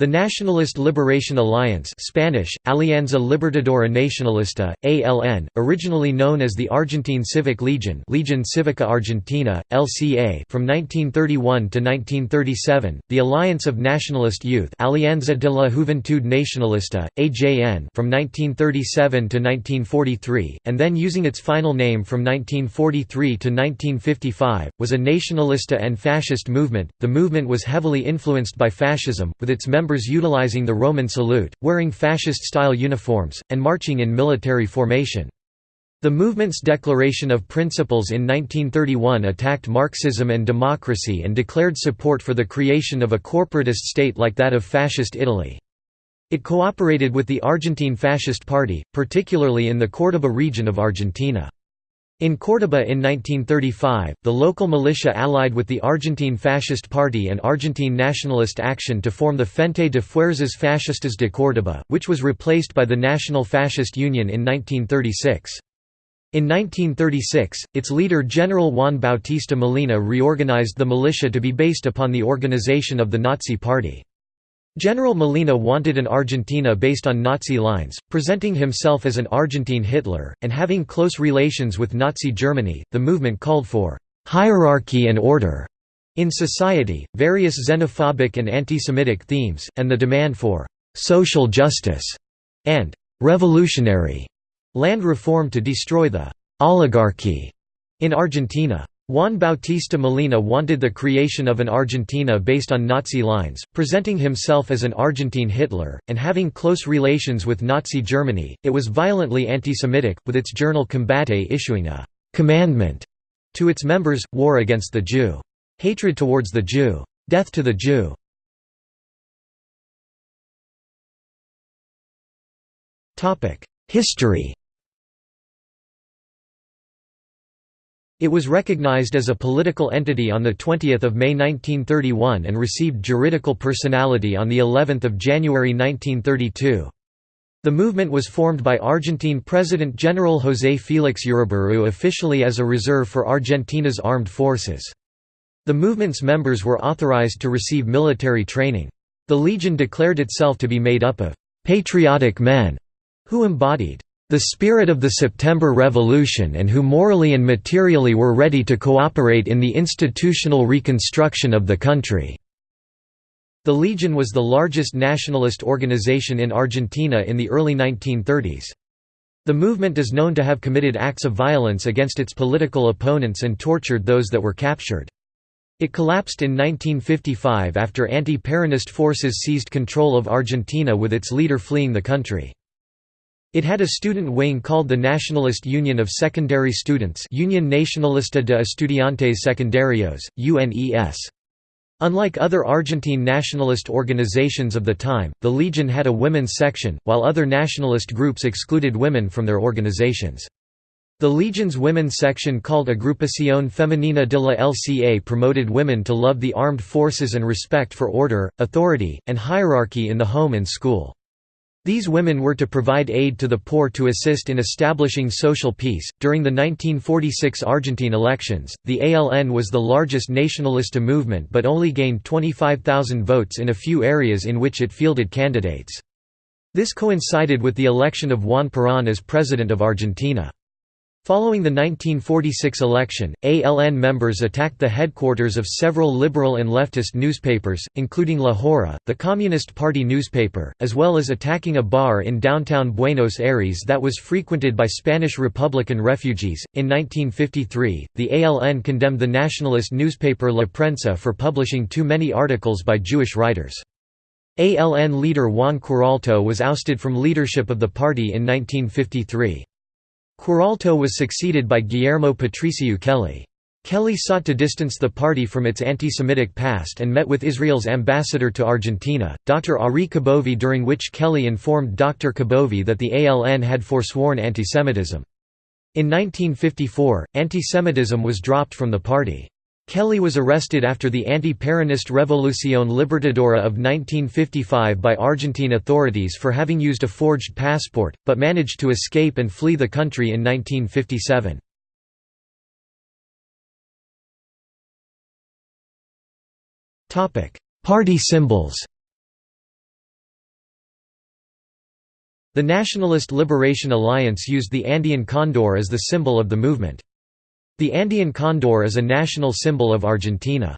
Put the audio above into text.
The Nationalist Liberation Alliance Spanish, Alianza Libertadora Nacionalista, ALN, originally known as the Argentine Civic Legion Legion Civica Argentina, LCA from 1931 to 1937, the Alliance of Nationalist Youth Alianza de la Juventud Nacionalista, AJN from 1937 to 1943, and then using its final name from 1943 to 1955, was a nationalista and fascist movement. The movement was heavily influenced by fascism, with its members members utilizing the Roman salute, wearing fascist-style uniforms, and marching in military formation. The movement's Declaration of Principles in 1931 attacked Marxism and democracy and declared support for the creation of a corporatist state like that of Fascist Italy. It cooperated with the Argentine Fascist Party, particularly in the Córdoba region of Argentina. In Córdoba in 1935, the local militia allied with the Argentine Fascist Party and Argentine Nationalist Action to form the Frente de Fuerzas Fascistas de Córdoba, which was replaced by the National Fascist Union in 1936. In 1936, its leader General Juan Bautista Molina reorganized the militia to be based upon the organization of the Nazi Party. General Molina wanted an Argentina based on Nazi lines, presenting himself as an Argentine Hitler, and having close relations with Nazi Germany. The movement called for hierarchy and order in society, various xenophobic and anti-Semitic themes, and the demand for social justice and revolutionary land reform to destroy the oligarchy in Argentina. Juan Bautista Molina wanted the creation of an Argentina based on Nazi lines, presenting himself as an Argentine Hitler, and having close relations with Nazi Germany. It was violently anti-Semitic, with its journal Combate issuing a commandment to its members, war against the Jew. Hatred towards the Jew. Death to the Jew. History It was recognized as a political entity on 20 May 1931 and received juridical personality on of January 1932. The movement was formed by Argentine President General José Félix Uriburu officially as a reserve for Argentina's armed forces. The movement's members were authorized to receive military training. The Legion declared itself to be made up of «patriotic men» who embodied the spirit of the September Revolution and who morally and materially were ready to cooperate in the institutional reconstruction of the country." The Legion was the largest nationalist organization in Argentina in the early 1930s. The movement is known to have committed acts of violence against its political opponents and tortured those that were captured. It collapsed in 1955 after anti-Peronist forces seized control of Argentina with its leader fleeing the country. It had a student wing called the Nationalist Union of Secondary Students Union Nacionalista de Estudiantes Secundarios, UNES. Unlike other Argentine nationalist organizations of the time, the Legion had a women's section, while other nationalist groups excluded women from their organizations. The Legion's women's section called Agrupación Femenina de la LCA promoted women to love the armed forces and respect for order, authority, and hierarchy in the home and school. These women were to provide aid to the poor to assist in establishing social peace. During the 1946 Argentine elections, the ALN was the largest nationalista movement but only gained 25,000 votes in a few areas in which it fielded candidates. This coincided with the election of Juan Perón as President of Argentina. Following the 1946 election, ALN members attacked the headquarters of several liberal and leftist newspapers, including La Hora, the Communist Party newspaper, as well as attacking a bar in downtown Buenos Aires that was frequented by Spanish Republican refugees. In 1953, the ALN condemned the nationalist newspaper La Prensa for publishing too many articles by Jewish writers. ALN leader Juan Queraltó was ousted from leadership of the party in 1953. Queraltó was succeeded by Guillermo Patricio Kelly. Kelly sought to distance the party from its anti-Semitic past and met with Israel's ambassador to Argentina, Dr. Arie Kubovy during which Kelly informed Dr. Kubovy that the ALN had forsworn antisemitism. In 1954, antisemitism was dropped from the party. Kelly was arrested after the anti-Peronist Revolución Libertadora of 1955 by Argentine authorities for having used a forged passport, but managed to escape and flee the country in 1957. Party symbols The Nationalist Liberation Alliance used the Andean condor as the symbol of the movement. The Andean condor is a national symbol of Argentina.